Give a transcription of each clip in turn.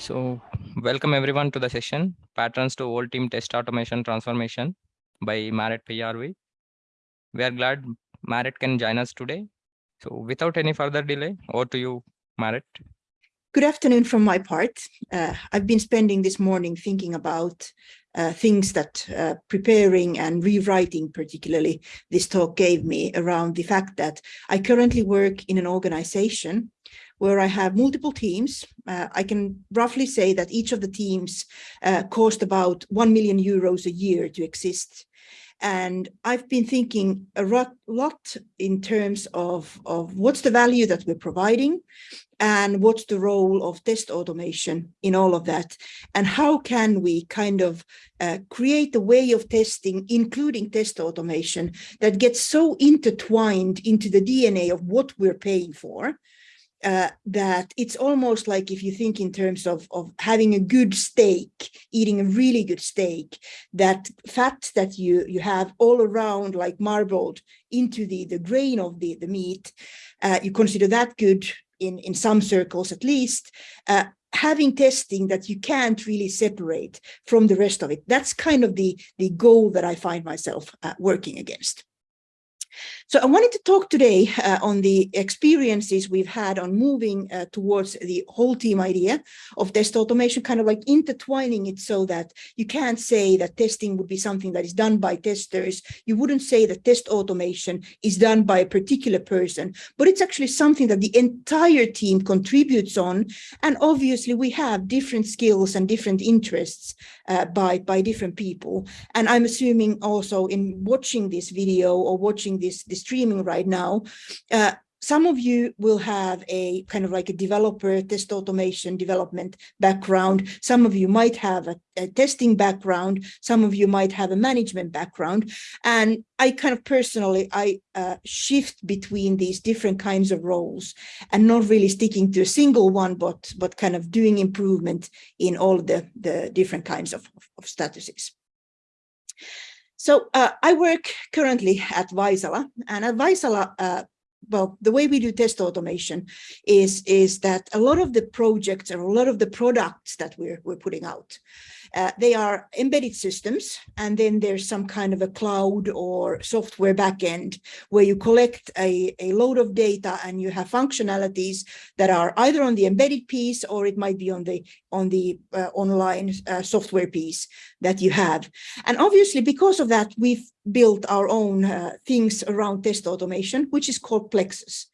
So welcome everyone to the session, Patterns to Whole Team Test Automation Transformation by Maaret Pyhäjärvi. We are glad Maaret can join us today. So without any further delay, over to you, Maaret. Good afternoon from my part. Uh, I've been spending this morning thinking about uh, things that uh, preparing and rewriting particularly this talk gave me around the fact that I currently work in an organization where I have multiple teams. Uh, I can roughly say that each of the teams uh, cost about 1 million euros a year to exist. And I've been thinking a lot in terms of, of what's the value that we're providing and what's the role of test automation in all of that and how can we kind of uh, create a way of testing including test automation that gets so intertwined into the dna of what we're paying for uh, that it's almost like if you think in terms of, of having a good steak, eating a really good steak, that fat that you, you have all around like marbled into the, the grain of the, the meat, uh, you consider that good in, in some circles at least, uh, having testing that you can't really separate from the rest of it. That's kind of the, the goal that I find myself uh, working against. So I wanted to talk today uh, on the experiences we've had on moving uh, towards the whole team idea of test automation, kind of like intertwining it so that you can't say that testing would be something that is done by testers. You wouldn't say that test automation is done by a particular person, but it's actually something that the entire team contributes on. And obviously we have different skills and different interests uh, by, by different people. And I'm assuming also in watching this video or watching this, this streaming right now, uh, some of you will have a kind of like a developer test automation development background. Some of you might have a, a, testing background. Some of you might have a management background. And I kind of personally, I uh, shift between these different kinds of roles and not really sticking to a single one, but, but kind of doing improvement in all the, the different kinds of, of statuses. So uh, I work currently at Vaisala and at Vaisala, uh, well, the way we do test automation is, is that a lot of the projects or a lot of the products that we're, we're putting out, uh, they are embedded systems, and then there's some kind of a cloud or software backend where you collect a, a load of data and you have functionalities that are either on the embedded piece or it might be on the on the uh, online uh, software piece that you have. And obviously, because of that, we've built our own uh, things around test automation, which is called Plexus.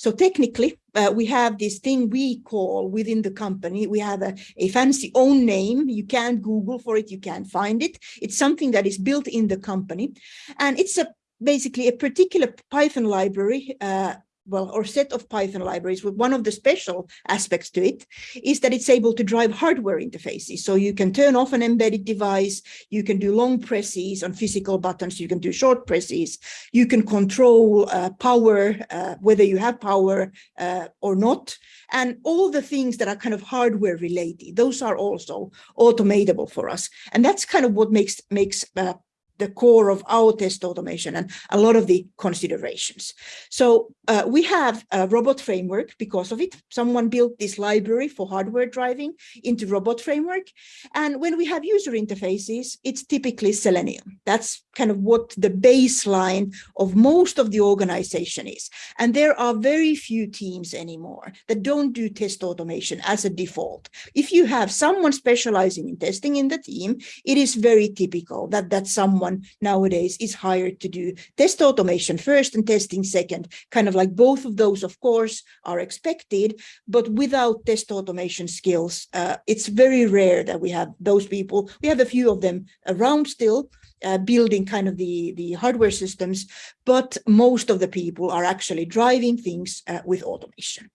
So technically, uh, we have this thing we call within the company, we have a, a fancy own name. You can't Google for it, you can't find it. It's something that is built in the company. And it's a basically a particular Python library uh, well, or set of Python libraries, with one of the special aspects to it is that it's able to drive hardware interfaces. So you can turn off an embedded device, you can do long presses on physical buttons, you can do short presses, you can control uh, power, uh, whether you have power uh, or not, and all the things that are kind of hardware related, those are also automatable for us. And that's kind of what makes, makes uh, the core of our test automation and a lot of the considerations. So uh, we have a robot framework because of it. Someone built this library for hardware driving into robot framework. And when we have user interfaces, it's typically Selenium. That's kind of what the baseline of most of the organization is. And there are very few teams anymore that don't do test automation as a default. If you have someone specializing in testing in the team, it is very typical that that someone nowadays is hired to do test automation first and testing second, kind of like both of those, of course, are expected, but without test automation skills, uh, it's very rare that we have those people. We have a few of them around still, uh, building kind of the, the hardware systems, but most of the people are actually driving things uh, with automation.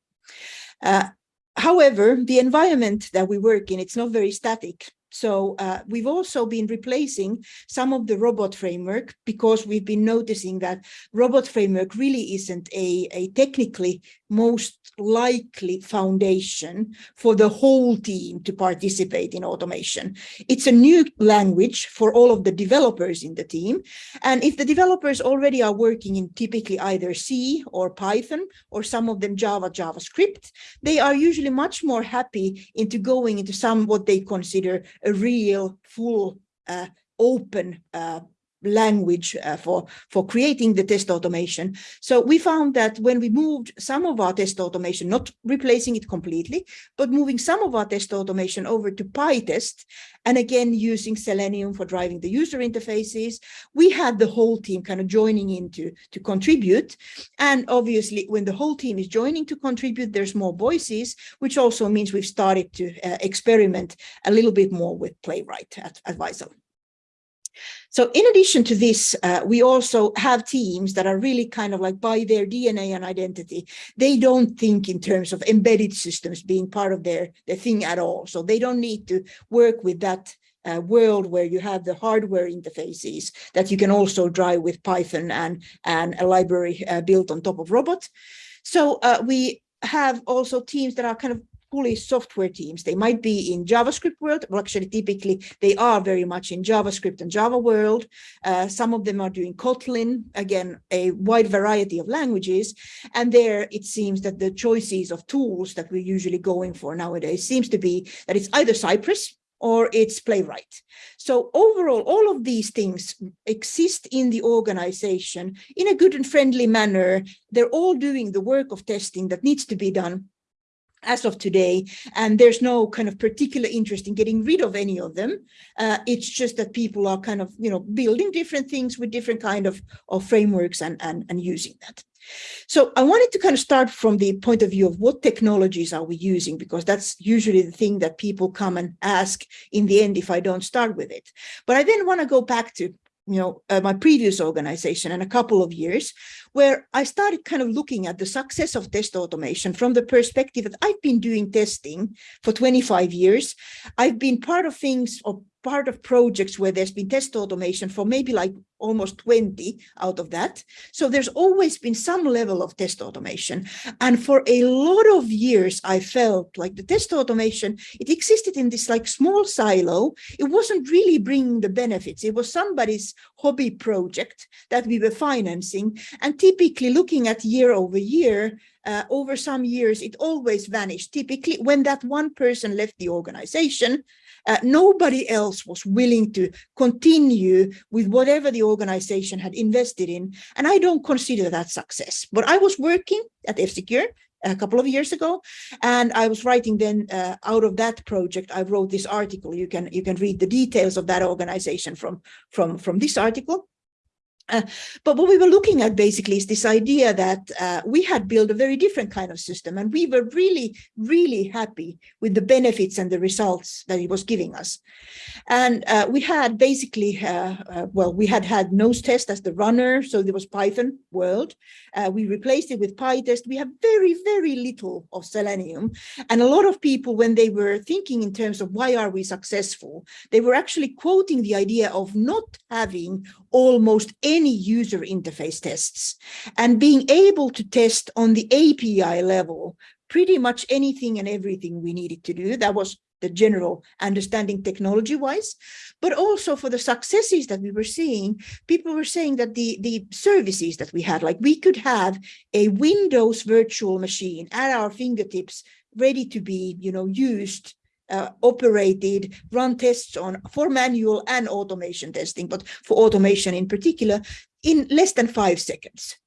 Uh, however, the environment that we work in, it's not very static. So uh, we've also been replacing some of the robot framework because we've been noticing that robot framework really isn't a, a technically most likely foundation for the whole team to participate in automation. It's a new language for all of the developers in the team. And if the developers already are working in typically either C or Python or some of them Java, JavaScript, they are usually much more happy into going into some what they consider a real full uh, open uh, language uh, for, for creating the test automation. So we found that when we moved some of our test automation, not replacing it completely, but moving some of our test automation over to PyTest, and again, using Selenium for driving the user interfaces, we had the whole team kind of joining in to, to contribute. And obviously, when the whole team is joining to contribute, there's more voices, which also means we've started to uh, experiment a little bit more with Playwright at, at. So in addition to this, uh, we also have teams that are really kind of like by their DNA and identity, they don't think in terms of embedded systems being part of their, their thing at all. So they don't need to work with that uh, world where you have the hardware interfaces that you can also drive with Python and, and a library uh, built on top of robot. So uh, we have also teams that are kind of fully software teams. They might be in JavaScript world, well, actually, typically they are very much in JavaScript and Java world. Uh, some of them are doing Kotlin, again, a wide variety of languages. And there it seems that the choices of tools that we're usually going for nowadays seems to be that it's either Cypress or it's playwright. So overall, all of these things exist in the organization in a good and friendly manner. They're all doing the work of testing that needs to be done as of today, and there's no kind of particular interest in getting rid of any of them. Uh, it's just that people are kind of, you know, building different things with different kind of, of frameworks and, and, and using that. So I wanted to kind of start from the point of view of what technologies are we using, because that's usually the thing that people come and ask in the end if I don't start with it. But I then want to go back to you know, uh, my previous organization and a couple of years where I started kind of looking at the success of test automation from the perspective that I've been doing testing for 25 years. I've been part of things or part of projects where there's been test automation for maybe like almost 20 out of that. So there's always been some level of test automation. And for a lot of years, I felt like the test automation, it existed in this like small silo. It wasn't really bringing the benefits. It was somebody's hobby project that we were financing. And typically looking at year over year, uh, over some years, it always vanished. Typically, when that one person left the organization, uh, nobody else was willing to continue with whatever the organization had invested in. And I don't consider that success. But I was working at F-Secure a couple of years ago and i was writing then uh, out of that project i wrote this article you can you can read the details of that organization from from from this article uh, but what we were looking at basically is this idea that uh, we had built a very different kind of system and we were really, really happy with the benefits and the results that it was giving us. And uh, we had basically, uh, uh, well, we had had nose test as the runner, so there was Python world. Uh, we replaced it with PyTest. We have very, very little of Selenium. And a lot of people, when they were thinking in terms of why are we successful, they were actually quoting the idea of not having almost any user interface tests and being able to test on the API level pretty much anything and everything we needed to do. That was the general understanding technology wise, but also for the successes that we were seeing, people were saying that the, the services that we had, like we could have a Windows virtual machine at our fingertips ready to be, you know, used uh, operated, run tests on for manual and automation testing, but for automation in particular, in less than five seconds.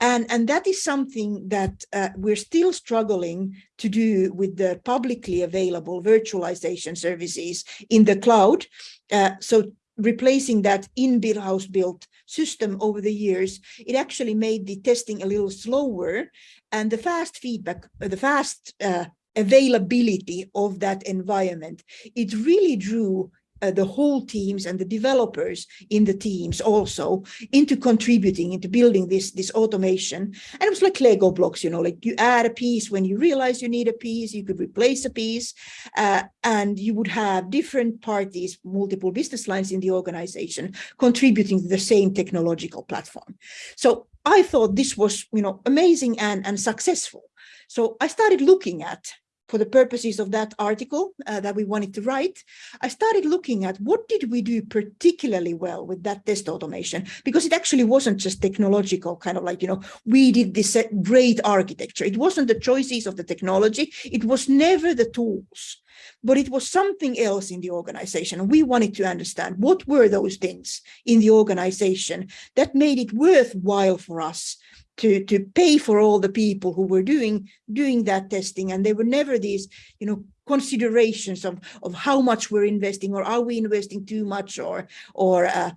And, and that is something that uh, we're still struggling to do with the publicly available virtualization services in the cloud. Uh, so replacing that in-built house built system over the years, it actually made the testing a little slower and the fast feedback, the fast uh, availability of that environment. It really drew uh, the whole teams and the developers in the teams also into contributing into building this this automation. And it was like lego blocks you know like you add a piece when you realize you need a piece you could replace a piece uh, and you would have different parties multiple business lines in the organization contributing to the same technological platform. So i thought this was you know amazing and and successful. So i started looking at for the purposes of that article uh, that we wanted to write, I started looking at what did we do particularly well with that test automation, because it actually wasn't just technological, kind of like, you know, we did this uh, great architecture. It wasn't the choices of the technology. It was never the tools, but it was something else in the organization. We wanted to understand what were those things in the organization that made it worthwhile for us to to pay for all the people who were doing doing that testing. And there were never these you know considerations of of how much we're investing or are we investing too much or or uh,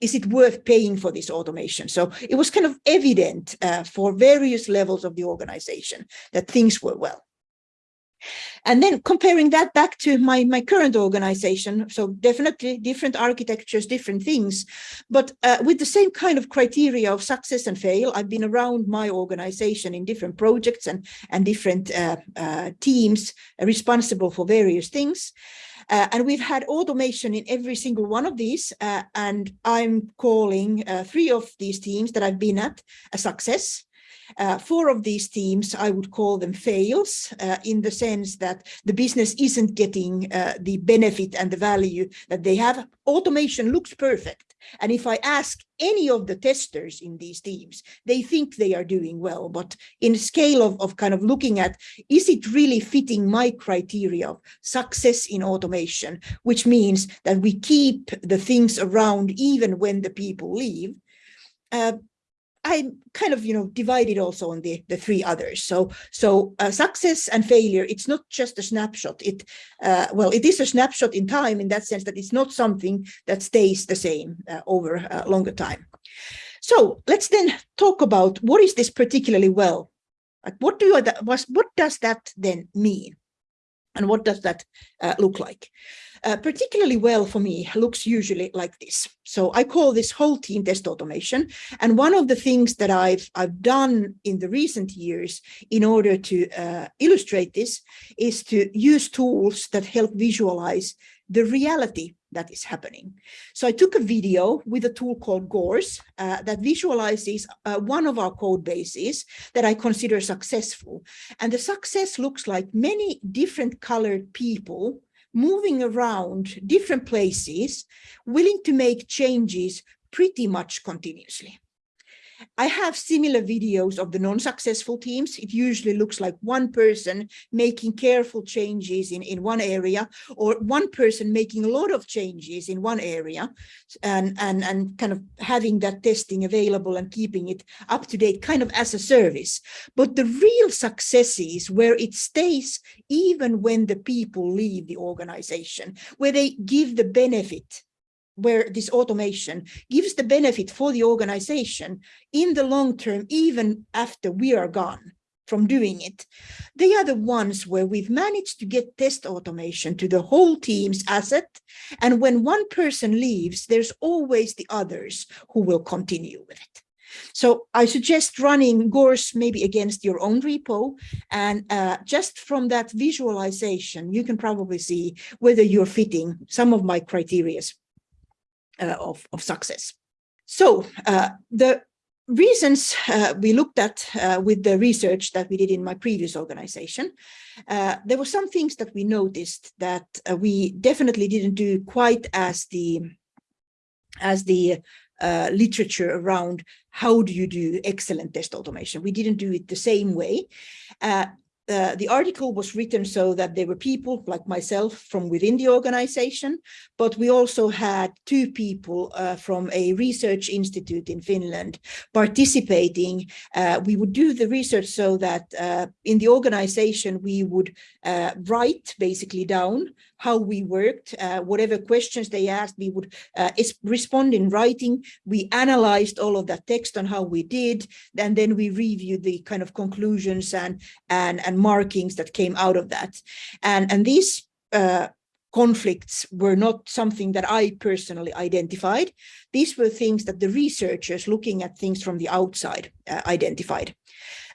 is it worth paying for this automation? So it was kind of evident uh, for various levels of the organization that things were well and then comparing that back to my, my current organization, so definitely different architectures, different things, but uh, with the same kind of criteria of success and fail, I've been around my organization in different projects and, and different uh, uh, teams responsible for various things. Uh, and we've had automation in every single one of these. Uh, and I'm calling uh, three of these teams that I've been at a success. Uh, four of these teams, I would call them fails uh, in the sense that the business isn't getting uh, the benefit and the value that they have. Automation looks perfect. And if I ask any of the testers in these teams, they think they are doing well. But in scale of, of kind of looking at, is it really fitting my criteria of success in automation, which means that we keep the things around even when the people leave, uh, I kind of, you know, divided also on the, the three others. So, so uh, success and failure, it's not just a snapshot. It, uh, well, it is a snapshot in time in that sense that it's not something that stays the same uh, over a longer time. So let's then talk about what is this particularly well? Like what do I, what does that then mean? And what does that uh, look like? Uh, particularly well for me looks usually like this. So I call this whole team test automation. And one of the things that I've, I've done in the recent years in order to uh, illustrate this is to use tools that help visualize the reality that is happening. So I took a video with a tool called Gource uh, that visualizes uh, one of our code bases that I consider successful. And the success looks like many different colored people moving around different places, willing to make changes pretty much continuously. I have similar videos of the non-successful teams. It usually looks like one person making careful changes in, in one area or one person making a lot of changes in one area and, and, and kind of having that testing available and keeping it up to date kind of as a service. But the real success is where it stays even when the people leave the organization, where they give the benefit where this automation gives the benefit for the organization in the long term, even after we are gone from doing it. They are the ones where we've managed to get test automation to the whole team's asset. And when one person leaves, there's always the others who will continue with it. So I suggest running Gource maybe against your own repo. And uh, just from that visualization, you can probably see whether you're fitting some of my criterias of, of success. So uh, the reasons uh, we looked at uh, with the research that we did in my previous organization, uh, there were some things that we noticed that uh, we definitely didn't do quite as the as the uh, literature around how do you do excellent test automation. We didn't do it the same way. Uh, the article was written so that there were people like myself from within the organization, but we also had two people uh, from a research institute in Finland participating. Uh, we would do the research so that uh, in the organization we would uh, write basically down how we worked, uh, whatever questions they asked, we would uh, respond in writing. We analyzed all of that text on how we did, and then we reviewed the kind of conclusions and and and markings that came out of that. And and these uh, conflicts were not something that I personally identified. These were things that the researchers looking at things from the outside uh, identified.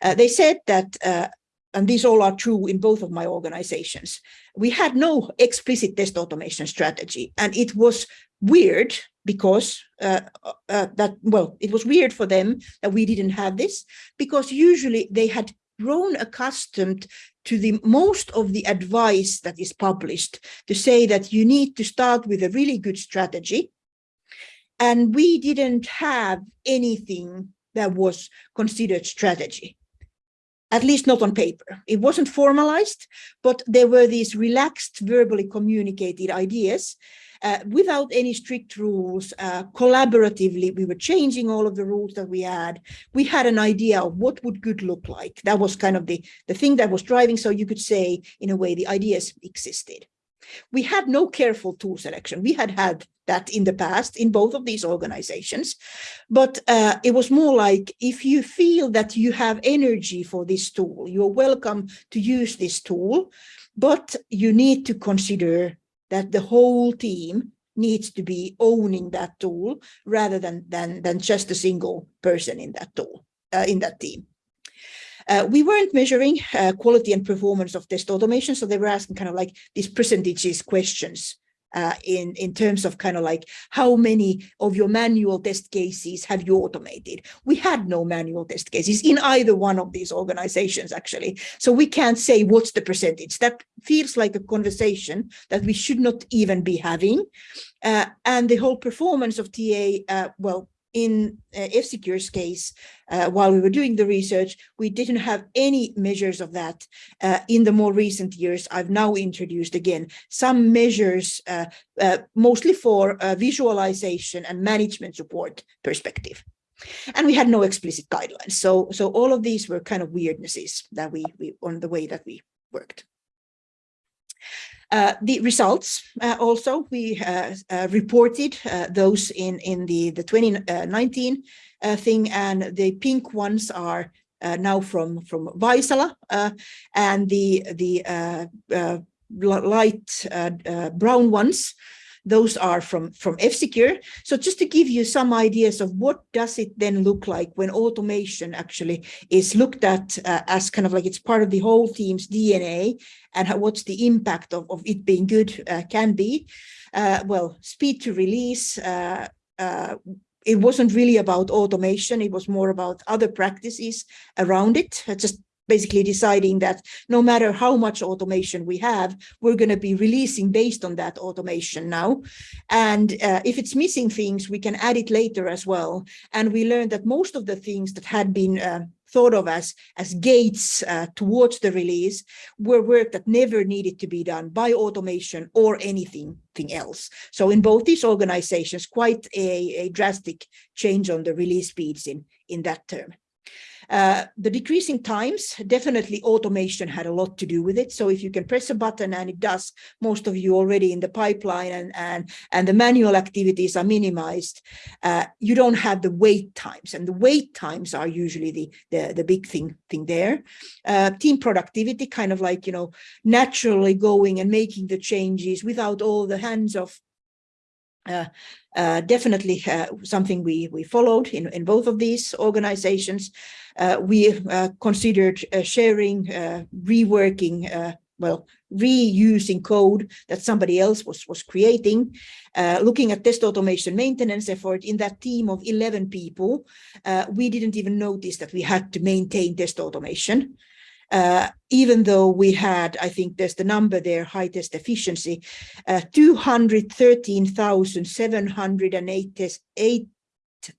Uh, they said that, uh, and these all are true in both of my organizations, we had no explicit test automation strategy. And it was weird because uh, uh, that, well, it was weird for them that we didn't have this because usually they had grown accustomed to the most of the advice that is published to say that you need to start with a really good strategy. And we didn't have anything that was considered strategy at least not on paper. It wasn't formalized, but there were these relaxed, verbally communicated ideas uh, without any strict rules, uh, collaboratively, we were changing all of the rules that we had. We had an idea of what would good look like. That was kind of the, the thing that was driving. So you could say, in a way, the ideas existed. We had no careful tool selection. We had had that in the past in both of these organizations, but uh, it was more like if you feel that you have energy for this tool, you're welcome to use this tool, but you need to consider that the whole team needs to be owning that tool rather than than than just a single person in that tool uh, in that team. Uh, we weren't measuring uh, quality and performance of test automation, so they were asking kind of like these percentages questions uh, in, in terms of kind of like how many of your manual test cases have you automated? We had no manual test cases in either one of these organizations, actually. So we can't say what's the percentage. That feels like a conversation that we should not even be having. Uh, and the whole performance of TA, uh, well, in uh, F-Secure's case, uh, while we were doing the research, we didn't have any measures of that. Uh, in the more recent years, I've now introduced again some measures, uh, uh, mostly for uh, visualization and management support perspective. And we had no explicit guidelines. So, so all of these were kind of weirdnesses that we, we on the way that we worked. Uh, the results uh, also, we uh, uh reported uh, those in, in the, the 2019 thing, and the pink ones are now from, from Vaisala, and the, the light brown ones those are from, from F-Secure. So just to give you some ideas of what does it then look like when automation actually is looked at uh, as kind of like it's part of the whole team's DNA and how, what's the impact of, of it being good uh, can be. Uh, well, speed to release, uh, uh, it wasn't really about automation. It was more about other practices around it, just basically deciding that no matter how much automation we have, we're going to be releasing based on that automation now. And uh, if it's missing things, we can add it later as well. And we learned that most of the things that had been uh, thought of as, as gates uh, towards the release were work that never needed to be done by automation or anything else. So in both these organizations, quite a, a drastic change on the release speeds in, in that term. Uh, the decreasing times, definitely automation had a lot to do with it. So if you can press a button and it does, most of you already in the pipeline and, and, and the manual activities are minimized, uh, you don't have the wait times. And the wait times are usually the, the, the big thing, thing there. Uh, team productivity, kind of like, you know, naturally going and making the changes without all the hands of uh, uh, definitely uh, something we we followed in in both of these organizations. Uh, we uh, considered sharing, reworking, well, reusing code that somebody else was was creating. looking at test automation maintenance effort in that team of 11 people, we didn't even notice that we had to maintain test automation uh, even though we had, I think there's the number there, high test efficiency, uh, 213,708 test, eight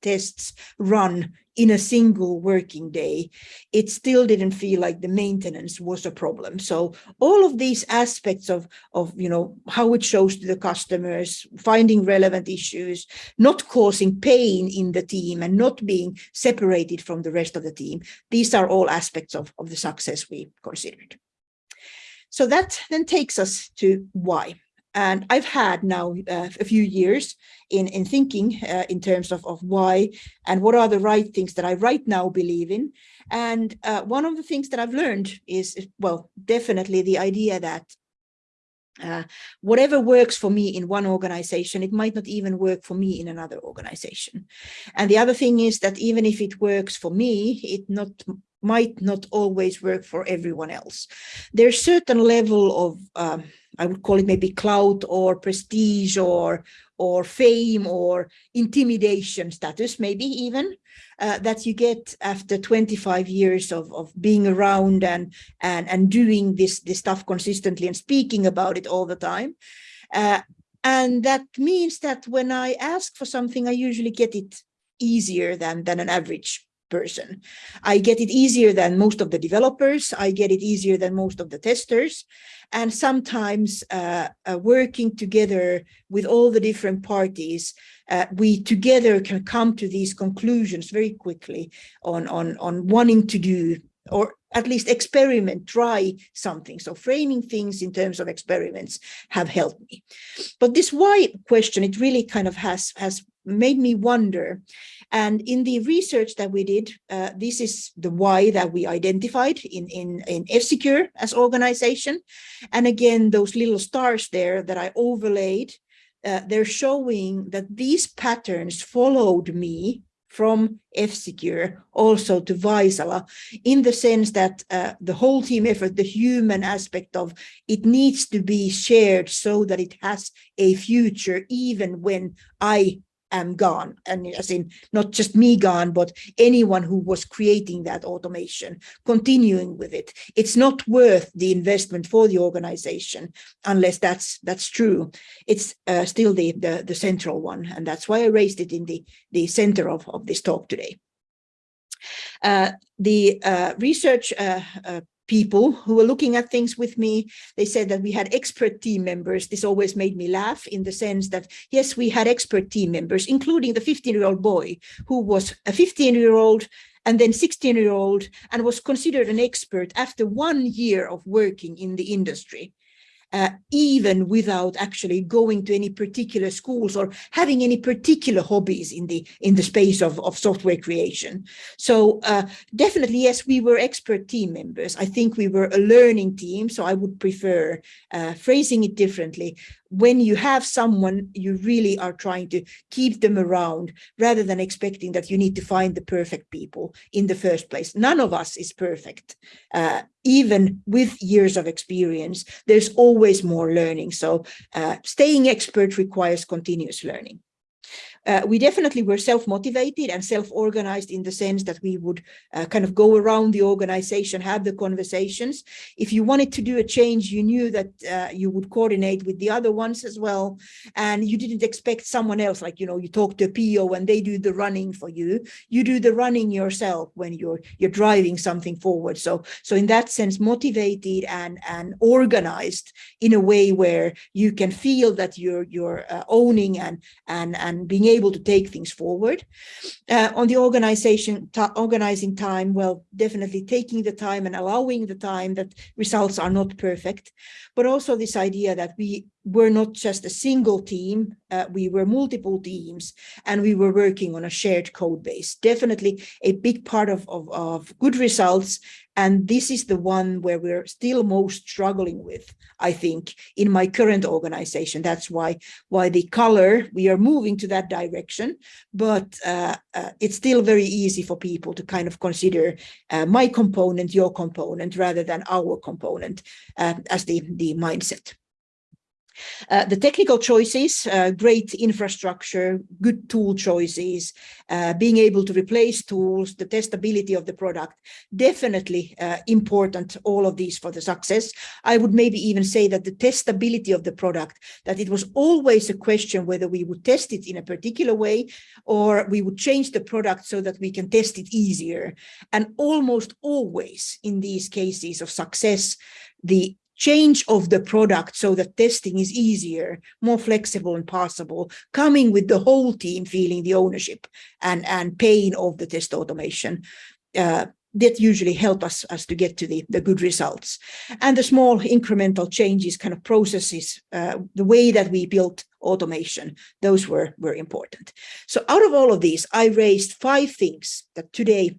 tests run in a single working day, it still didn't feel like the maintenance was a problem. So all of these aspects of, of you know, how it shows to the customers, finding relevant issues, not causing pain in the team and not being separated from the rest of the team, these are all aspects of, of the success we considered. So that then takes us to why. And I've had now uh, a few years in, in thinking uh, in terms of, of why and what are the right things that I right now believe in. And uh, one of the things that I've learned is, well, definitely the idea that Uh, whatever works for me in one organization, it might not even work for me in another organization. And the other thing is that even if it works for me, it not might not always work for everyone else. There's certain level of, um, I would call it maybe clout or prestige or or fame or intimidation status, maybe even, uh, that you get after 25 years of, of being around and, and, and doing this, this stuff consistently and speaking about it all the time. Uh, and that means that when I ask for something, I usually get it easier than, than an average person. I get it easier than most of the developers. I get it easier than most of the testers. And sometimes uh, uh, working together with all the different parties, uh, we together can come to these conclusions very quickly on, on, on wanting to do or at least experiment, try something. So framing things in terms of experiments have helped me. But this why question, it really kind of has, has made me wonder. And in the research that we did, uh, this is the why that we identified in, in, in F-Secure as organization. And again, those little stars there that I overlaid, uh, they're showing that these patterns followed me from F-Secure also to Vaisala in the sense that uh, the whole team effort, the human aspect of it needs to be shared so that it has a future even when I am gone. And as in not just me gone but anyone who was creating that automation continuing with it. It's not worth the investment for the organization unless that's that's true. It's uh, still the, the the central one and that's why i raised it in the the center of, of this talk today. Uh, the uh, research uh, uh, people who were looking at things with me. They said that we had expert team members. This always made me laugh in the sense that, yes, we had expert team members, including the 15-year-old boy who was a 15-year-old and then 16-year-old and was considered an expert after one year of working in the industry uh, even without actually going to any particular schools or having any particular hobbies in the in the space of, of software creation. So uh, definitely, yes, we were expert team members. I think we were a learning team, so I would prefer uh, phrasing it differently when you have someone, you really are trying to keep them around rather than expecting that you need to find the perfect people in the first place. None of us is perfect. Uh, even with years of experience, there's always more learning. So uh, staying expert requires continuous learning. Uh, we definitely were self-motivated and self-organized in the sense that we would uh, kind of go around the organization, have the conversations. If you wanted to do a change, you knew that uh, you would coordinate with the other ones as well. And you didn't expect someone else, like, you know, you talk to a PO and they do the running for you. You do the running yourself when you're you're driving something forward. So, so in that sense, motivated and, and organized in a way where you can feel that you're, you're uh, owning and, and, and being able able to take things forward. Uh, on the organization, organizing time, well, definitely taking the time and allowing the time that results are not perfect, but also this idea that we were not just a single team, uh, we were multiple teams and we were working on a shared code base. Definitely a big part of, of, of good results and this is the one where we're still most struggling with, I think, in my current organization. That's why, why the color, we are moving to that direction, but uh, uh, it's still very easy for people to kind of consider uh, my component, your component, rather than our component uh, as the, the mindset. Uh, the technical choices, uh, great infrastructure, good tool choices, uh, being able to replace tools, the testability of the product, definitely uh, important, all of these for the success. I would maybe even say that the testability of the product, that it was always a question whether we would test it in a particular way or we would change the product so that we can test it easier. And almost always in these cases of success, the change of the product so that testing is easier, more flexible and possible, coming with the whole team feeling the ownership and, and pain of the test automation. Uh, that usually help us, us to get to the, the good results. And the small incremental changes, kind of processes, uh, the way that we built automation, those were, were important. So out of all of these, I raised five things that today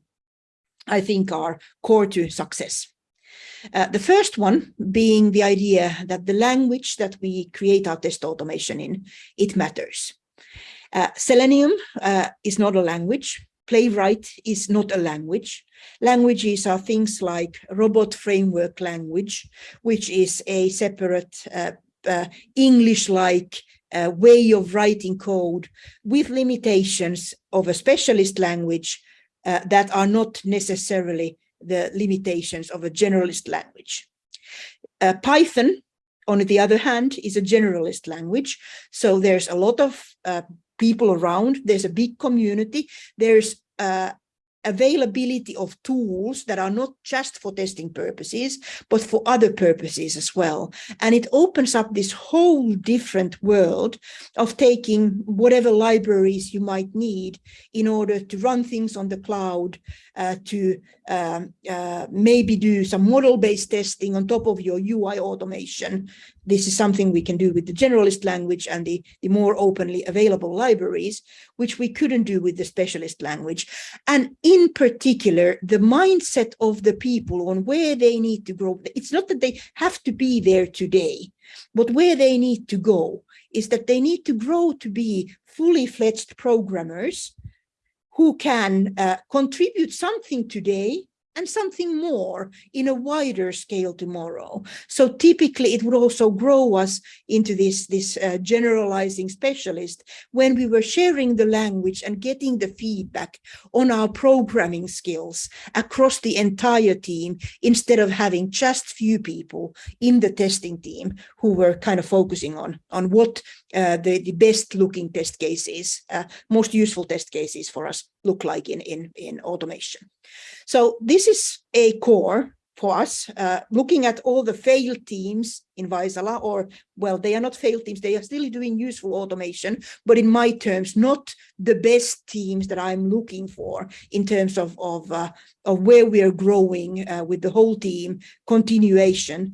I think are core to success. Uh, the first one being the idea that the language that we create our test automation in, it matters. Uh, Selenium uh, is not a language. Playwright is not a language. Languages are things like robot framework language, which is a separate uh, uh, English-like uh, way of writing code with limitations of a specialist language that are not necessarily the limitations of a generalist language. Uh, Python, on the other hand, is a generalist language. So there's a lot of uh, people around, there's a big community, there's uh, availability of tools that are not just for testing purposes, but for other purposes as well. And it opens up this whole different world of taking whatever libraries you might need in order to run things on the cloud, uh, to um, uh, maybe do some model-based testing on top of your UI automation. This is something we can do with the generalist language and the, the more openly available libraries, which we couldn't do with the specialist language. And in particular, the mindset of the people on where they need to grow. It's not that they have to be there today, but where they need to go is that they need to grow to be fully fledged programmers who can uh, contribute something today and something more in a wider scale tomorrow. So typically it would also grow us into this, this uh, generalizing specialist when we were sharing the language and getting the feedback on our programming skills across the entire team instead of having just few people in the testing team who were kind of focusing on, on what uh, the, the best looking test cases, uh, most useful test cases for us look like in, in, in automation. So this is a core for us, uh, looking at all the failed teams in Vaisala, or, well, they are not failed teams, they are still doing useful automation, but in my terms, not the best teams that I'm looking for in terms of, of, uh, of where we are growing uh, with the whole team, continuation.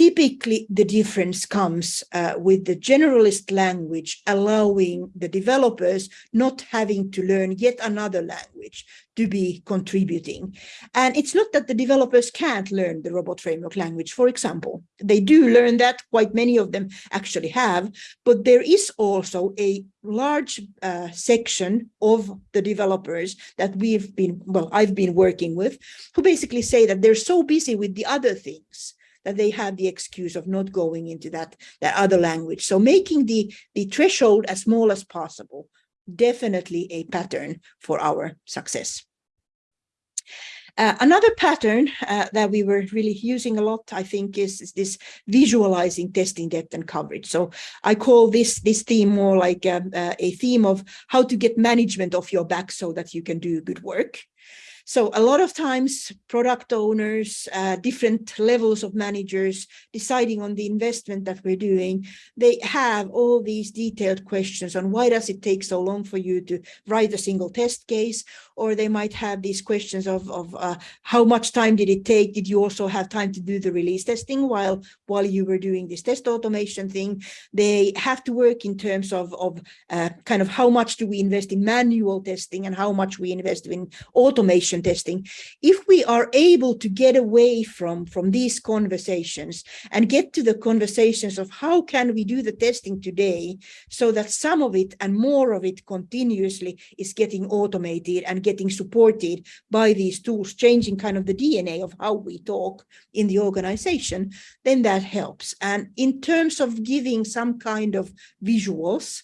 Typically, the difference comes uh, with the generalist language allowing the developers not having to learn yet another language to be contributing. And it's not that the developers can't learn the robot framework language, for example. They do learn that, quite many of them actually have, but there is also a large uh, section of the developers that we've been, well, I've been working with, who basically say that they're so busy with the other things that they have the excuse of not going into that, that other language. So making the, the threshold as small as possible, definitely a pattern for our success. Uh, another pattern uh, that we were really using a lot, I think, is, is, this visualizing testing depth and coverage. So I call this this theme more like a, um, uh, a theme of how to get management off your back so that you can do good work. So a lot of times product owners, uh, different levels of managers deciding on the investment that we're doing, they have all these detailed questions on why does it take so long for you to write a single test case? Or they might have these questions of, of uh, how much time did it take? Did you also have time to do the release testing while, while you were doing this test automation thing? They have to work in terms of, of uh, kind of how much do we invest in manual testing and how much we invest in automation testing, if we are able to get away from, from these conversations and get to the conversations of how can we do the testing today so that some of it and more of it continuously is getting automated and getting supported by these tools, changing kind of the DNA of how we talk in the organization, then that helps. And in terms of giving some kind of visuals,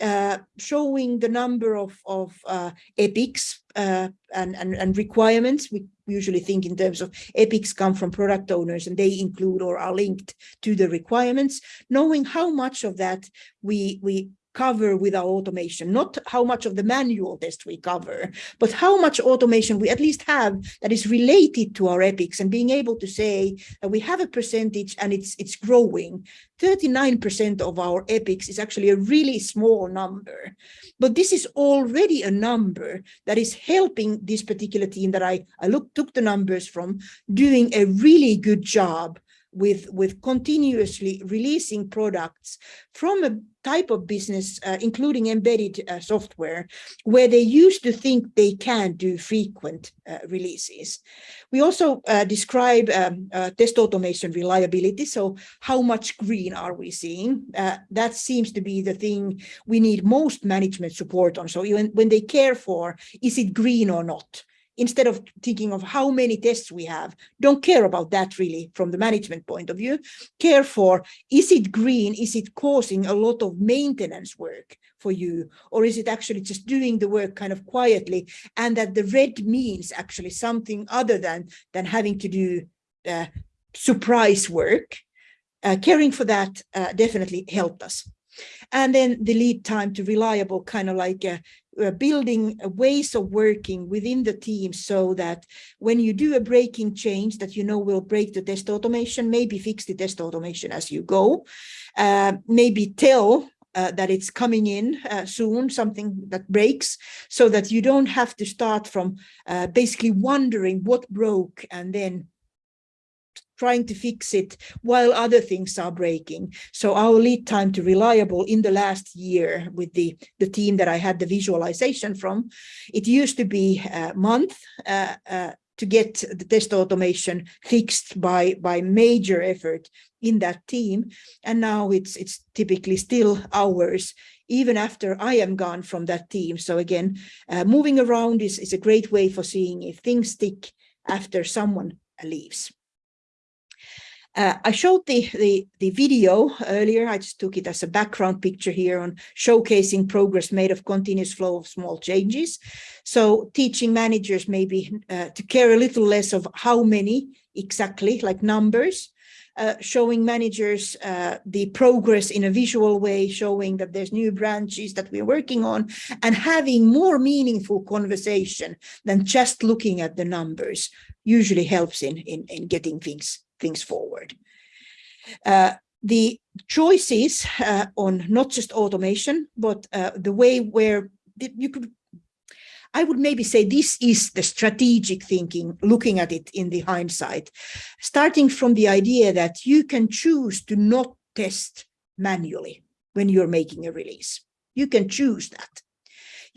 uh, showing the number of, of uh, epics uh, and, and, and requirements. We usually think in terms of epics come from product owners and they include or are linked to the requirements, knowing how much of that we, we cover with our automation, not how much of the manual test we cover, but how much automation we at least have that is related to our epics and being able to say that we have a percentage and it's it's growing. 39% of our epics is actually a really small number, but this is already a number that is helping this particular team that I, I look, took the numbers from doing a really good job with, with continuously releasing products from a type of business, uh, including embedded uh, software, where they used to think they can do frequent uh, releases. We also uh, describe um, uh, test automation reliability. So how much green are we seeing? Uh, that seems to be the thing we need most management support on. So even when they care for, is it green or not? Instead of thinking of how many tests we have, don't care about that really from the management point of view. Care for, is it green? Is it causing a lot of maintenance work for you? Or is it actually just doing the work kind of quietly and that the red means actually something other than, than having to do uh, surprise work? Uh, caring for that uh, definitely helped us. And then the lead time to reliable kind of like uh, uh, building ways of working within the team so that when you do a breaking change that you know will break the test automation, maybe fix the test automation as you go, uh, maybe tell uh, that it's coming in uh, soon, something that breaks, so that you don't have to start from uh, basically wondering what broke and then trying to fix it while other things are breaking. So our lead time to reliable in the last year with the, the team that I had the visualization from, it used to be a month uh, uh, to get the test automation fixed by, by major effort in that team. And now it's, it's typically still hours even after I am gone from that team. So again, uh, moving around is, is a great way for seeing if things stick after someone leaves. Uh, I showed the, the, the video earlier. I just took it as a background picture here on showcasing progress made of continuous flow of small changes. So teaching managers maybe uh, to care a little less of how many exactly, like numbers, uh, showing managers uh, the progress in a visual way, showing that there's new branches that we're working on, and having more meaningful conversation than just looking at the numbers usually helps in, in, in getting things things forward. Uh, the choices uh, on not just automation, but uh, the way where you could, I would maybe say this is the strategic thinking, looking at it in the hindsight, starting from the idea that you can choose to not test manually when you're making a release. You can choose that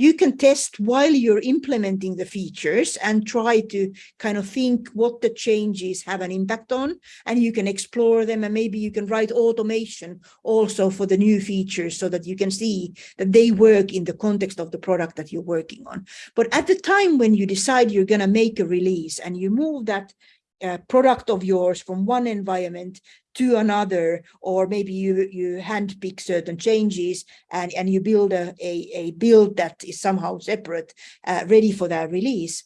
you can test while you're implementing the features and try to kind of think what the changes have an impact on and you can explore them and maybe you can write automation also for the new features so that you can see that they work in the context of the product that you're working on. But at the time when you decide you're going to make a release and you move that uh, product of yours from one environment to another, or maybe you you handpick certain changes and and you build a a, a build that is somehow separate, uh, ready for that release.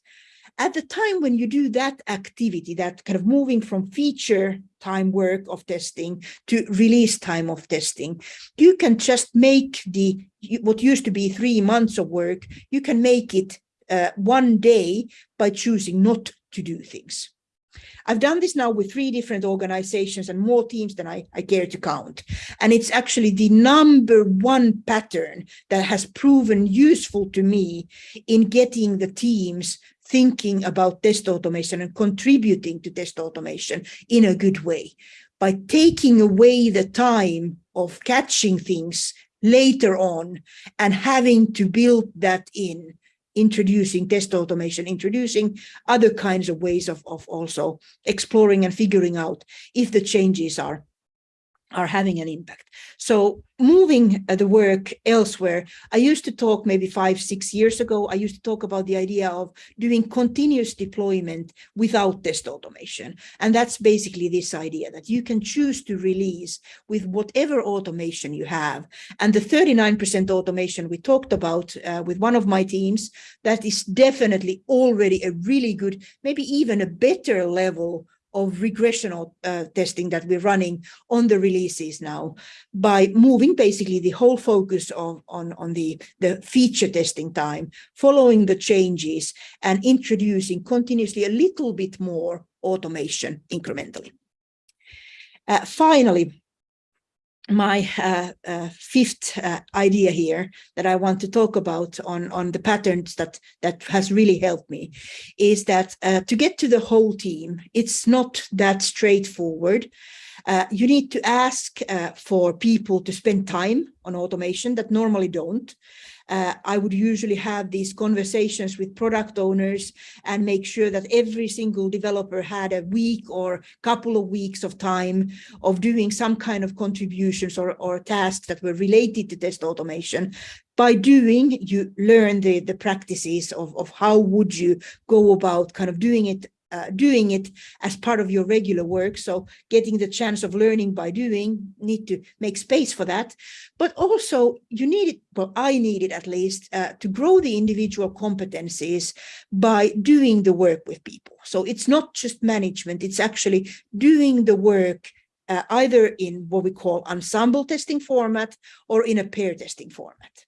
At the time when you do that activity, that kind of moving from feature time work of testing to release time of testing, you can just make the what used to be three months of work, you can make it uh, one day by choosing not to do things. I've done this now with three different organizations and more teams than I, I care to count. And it's actually the number one pattern that has proven useful to me in getting the teams thinking about test automation and contributing to test automation in a good way. By taking away the time of catching things later on and having to build that in introducing test automation, introducing other kinds of ways of, of also exploring and figuring out if the changes are are having an impact. So moving uh, the work elsewhere, I used to talk maybe five, six years ago, I used to talk about the idea of doing continuous deployment without test automation. And that's basically this idea that you can choose to release with whatever automation you have. And the 39% automation we talked about uh, with one of my teams, that is definitely already a really good, maybe even a better level of regressional uh, testing that we're running on the releases now by moving basically the whole focus of, on, on the, the feature testing time, following the changes and introducing continuously a little bit more automation incrementally. Uh, finally, my uh, uh, fifth uh, idea here that I want to talk about on, on the patterns that, that has really helped me is that uh, to get to the whole team, it's not that straightforward. Uh, you need to ask uh, for people to spend time on automation that normally don't. Uh, I would usually have these conversations with product owners and make sure that every single developer had a week or couple of weeks of time of doing some kind of contributions or, or tasks that were related to test automation. By doing you learn the the practices of of how would you go about kind of doing it uh, doing it as part of your regular work. So getting the chance of learning by doing, need to make space for that. But also you need it, well, I need it at least, uh, to grow the individual competencies by doing the work with people. So it's not just management, it's actually doing the work uh, either in what we call ensemble testing format or in a pair testing format.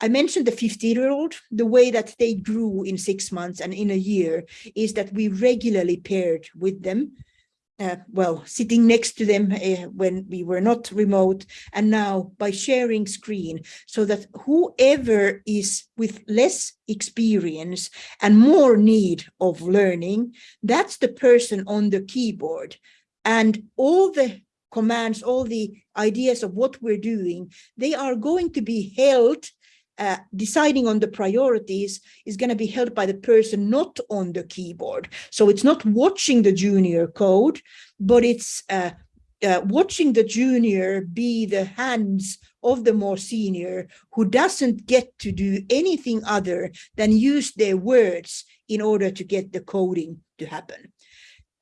I mentioned the 50-year-old, the way that they grew in six months and in a year is that we regularly paired with them uh, well, sitting next to them uh, when we were not remote, and now by sharing screen, so that whoever is with less experience and more need of learning, that's the person on the keyboard. And all the commands, all the ideas of what we're doing, they are going to be held uh, deciding on the priorities is going to be held by the person not on the keyboard. So it's not watching the junior code, but it's uh, uh, watching the junior be the hands of the more senior who doesn't get to do anything other than use their words in order to get the coding to happen.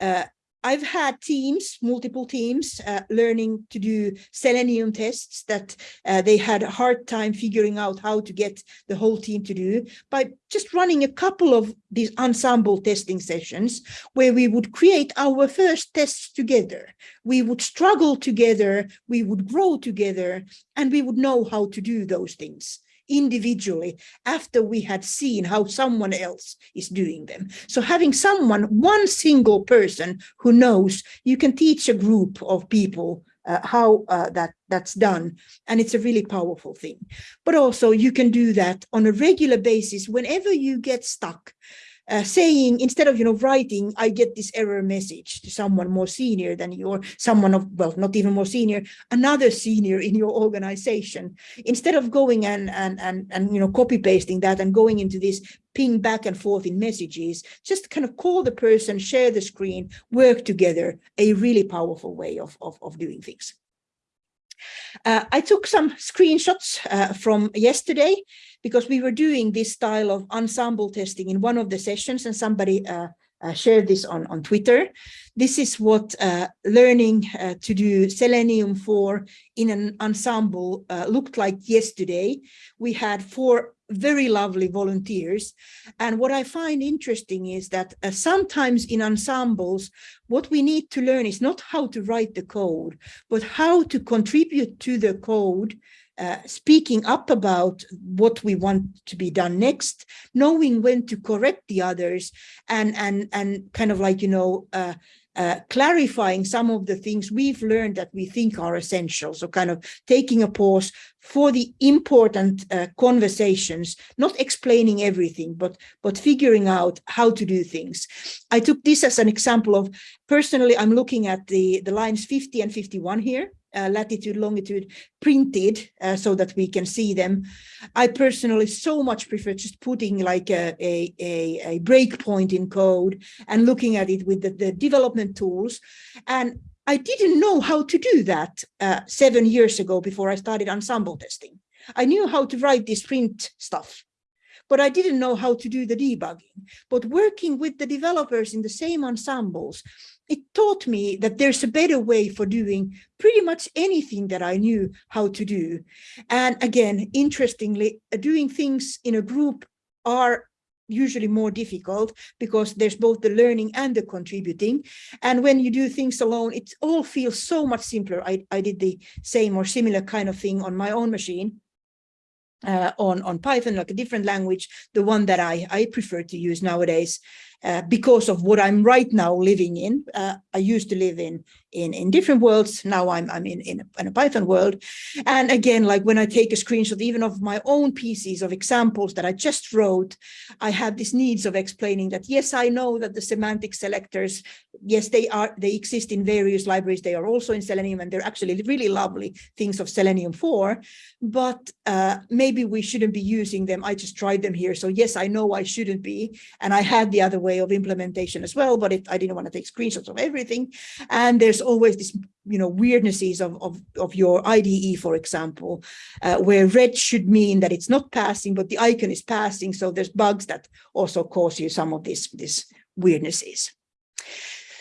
Uh, I've had teams, multiple teams, uh, learning to do Selenium tests that uh, they had a hard time figuring out how to get the whole team to do by just running a couple of these ensemble testing sessions where we would create our first tests together. We would struggle together, we would grow together, and we would know how to do those things individually after we had seen how someone else is doing them. So having someone, one single person who knows, you can teach a group of people uh, how uh, that that's done and it's a really powerful thing but also you can do that on a regular basis whenever you get stuck uh, saying instead of you know writing i get this error message to someone more senior than you or someone of well not even more senior another senior in your organization. Instead of going and and and, and you know copy pasting that and going into this ping back and forth in messages just kind of call the person share the screen work together a really powerful way of of, of doing things uh, I took some screenshots uh, from yesterday because we were doing this style of ensemble testing in one of the sessions and somebody uh, uh, shared this on, on Twitter. This is what uh, learning uh, to do Selenium 4 in an ensemble looked like yesterday. We had four very lovely volunteers. And what I find interesting is that uh, sometimes in ensembles, what we need to learn is not how to write the code, but how to contribute to the code uh, speaking up about what we want to be done next, knowing when to correct the others, and and and kind of like you know uh, uh, clarifying some of the things we've learned that we think are essential. So kind of taking a pause for the important uh, conversations, not explaining everything, but, but figuring out how to do things. I took this as an example of, personally, I'm looking at the, the lines 50 and 51 here uh, latitude, longitude printed uh, so that we can see them. I personally so much prefer just putting like a, a, a, a breakpoint in code and looking at it with the, the development tools. And I didn't know how to do that uh, seven years ago before I started ensemble testing. I knew how to write this print stuff, but I didn't know how to do the debugging. But working with the developers in the same ensembles, it taught me that there's a better way for doing pretty much anything that I knew how to do. And again, interestingly, doing things in a group are usually more difficult because there's both the learning and the contributing. And when you do things alone, it all feels so much simpler. I, I did the same or similar kind of thing on my own machine uh, on, on Python, like a different language, the one that I, I prefer to use nowadays. Uh, because of what I'm right now living in. Uh, I used to live in in in different worlds. Now I'm I'm in in a, in a, Python world, and again, like when I take a screenshot even of my own pieces of examples that I just wrote, I have these needs of explaining that yes, I know that the semantic selectors, yes, they are they exist in various libraries. They are also in Selenium, and they're actually really lovely things of Selenium 4. But uh, maybe we shouldn't be using them. I just tried them here, so yes, I know I shouldn't be, and I had the other way of implementation as well, but I didn't want to take screenshots of everything. And there's always this, you know, weirdnesses of, of, of your IDE, for example, uh, where red should mean that it's not passing, but the icon is passing. So there's bugs that also cause you some of these, these weirdnesses.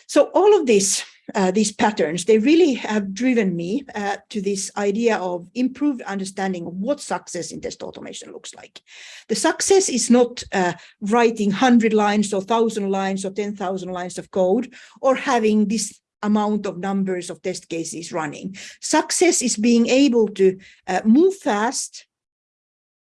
So all of this uh, these patterns, they really have driven me uh, to this idea of improved understanding of what success in test automation looks like. The success is not uh, writing 100 lines or 1,000 lines or 10,000 lines of code or having this amount of numbers of test cases running. Success is being able to uh, move fast,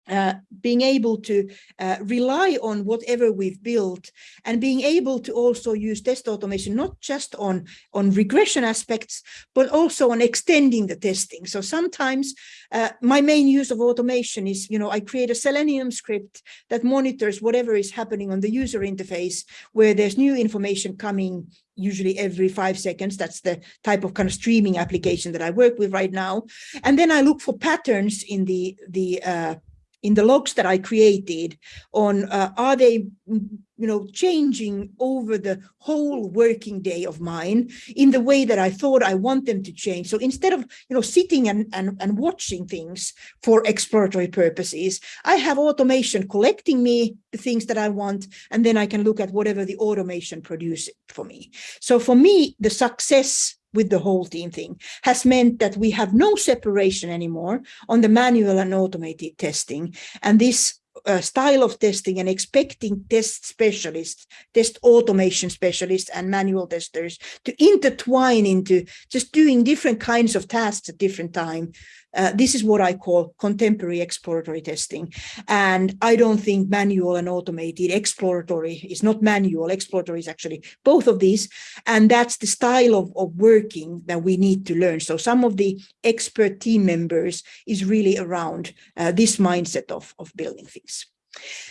uh, being able to uh, rely on whatever we've built and being able to also use test automation, not just on, on regression aspects, but also on extending the testing. So sometimes uh, my main use of automation is, you know, I create a Selenium script that monitors whatever is happening on the user interface where there's new information coming usually every five seconds. That's the type of kind of streaming application that I work with right now. And then I look for patterns in the, the uh, in the logs that I created on uh, are they you know changing over the whole working day of mine in the way that I thought I want them to change? So instead of you know sitting and and, and watching things for exploratory purposes I have automation collecting me the things that I want and then I can look at whatever the automation produces for me. So for me the success with the whole team thing has meant that we have no separation anymore on the manual and automated testing. And this uh, style of testing and expecting test specialists, test automation specialists and manual testers to intertwine into just doing different kinds of tasks at different time uh, this is what I call contemporary exploratory testing. And I don't think manual and automated exploratory is not manual, exploratory is actually both of these. And that's the style of, of working that we need to learn. So some of the expert team members is really around uh, this mindset of, of building things.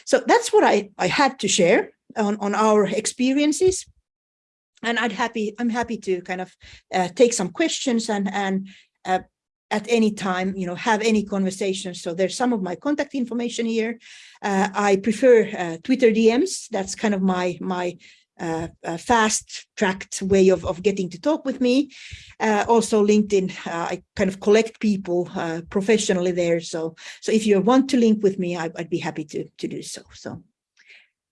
So that's what I, I had to share on, on our experiences and I'd happy I'm happy to kind of uh, take some questions and and uh, at any time, you know, have any conversations. So there's some of my contact information here. Uh, I prefer uh, Twitter DMs. That's kind of my my uh, uh fast tracked way of, of getting to talk with me. Uh, also LinkedIn, uh, I kind of collect people professionally there. So so if you want to link with me, I, would be happy to, to do so. So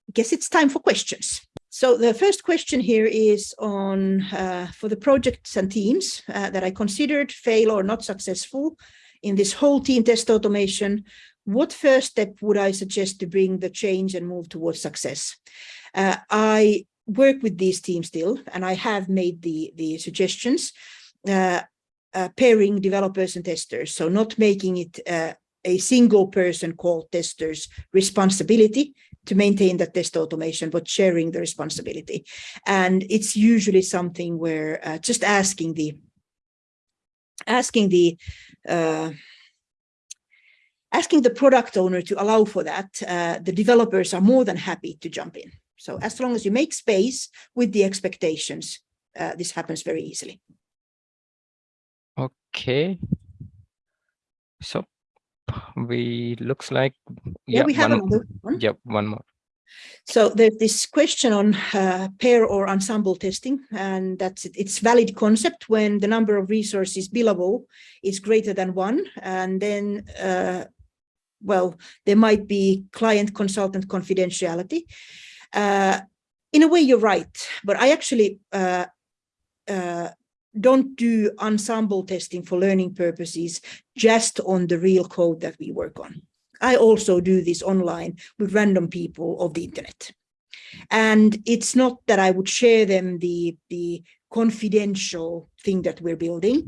I guess it's time for questions. So the first question here is on uh, for the projects and teams uh, that I considered fail or not successful in this whole team test automation. What first step would I suggest to bring the change and move towards success? Uh, I work with these teams still, and I have made the, the suggestions, uh, uh, pairing developers and testers. So not making it uh, a single person called testers responsibility to maintain that test automation, but sharing the responsibility. And it's usually something where uh, just asking the asking the uh, asking the product owner to allow for that, uh, the developers are more than happy to jump in. So as long as you make space with the expectations, uh, this happens very easily. Okay. So we looks like yeah, yeah we have one, one. Yep, one more. So there's this question on uh, pair or ensemble testing, and that's it. It's valid concept when the number of resources billable is greater than one, and then, uh, well, there might be client consultant confidentiality. Uh, in a way, you're right, but I actually uh, uh, don't do ensemble testing for learning purposes just on the real code that we work on. I also do this online with random people of the internet. And it's not that I would share them the, the confidential thing that we're building.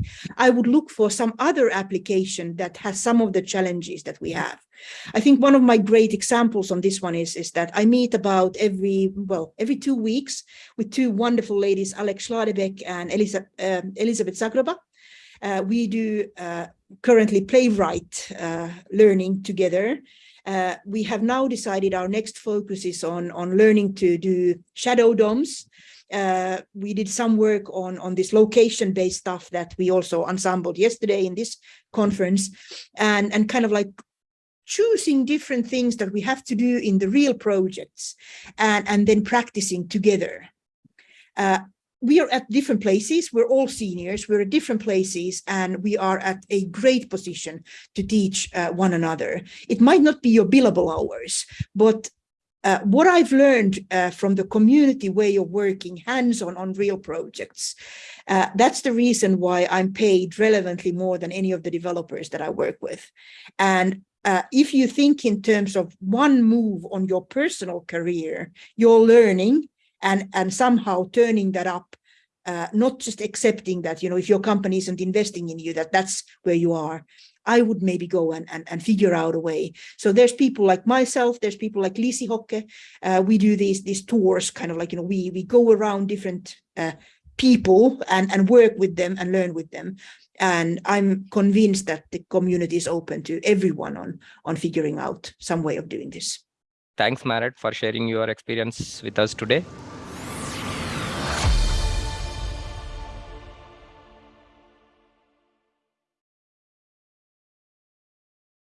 I would look for some other application that has some of the challenges that we have. I think one of my great examples on this one is, is that I meet about every, well, every two weeks with two wonderful ladies, Alex Schladebeck and Elisa, um, Elizabeth Zagroba. Uh, we do uh, currently playwright uh, learning together. Uh, we have now decided our next focus is on, on learning to do shadow DOMs. Uh, we did some work on, on this location-based stuff that we also ensembled yesterday in this conference and, and kind of like choosing different things that we have to do in the real projects and, and then practicing together. Uh, we are at different places. We're all seniors. We're at different places and we are at a great position to teach uh, one another. It might not be your billable hours, but uh, what I've learned uh, from the community way of working hands-on on real projects, uh, that's the reason why I'm paid relevantly more than any of the developers that I work with. And uh, if you think in terms of one move on your personal career, you're learning, and, and somehow turning that up, uh, not just accepting that, you know, if your company isn't investing in you, that that's where you are, I would maybe go and, and, and figure out a way. So there's people like myself, there's people like Lisi Hocke. Uh, we do these, these tours, kind of like, you know, we, we go around different uh, people and, and work with them and learn with them. And I'm convinced that the community is open to everyone on, on figuring out some way of doing this. Thanks, Maaret, for sharing your experience with us today.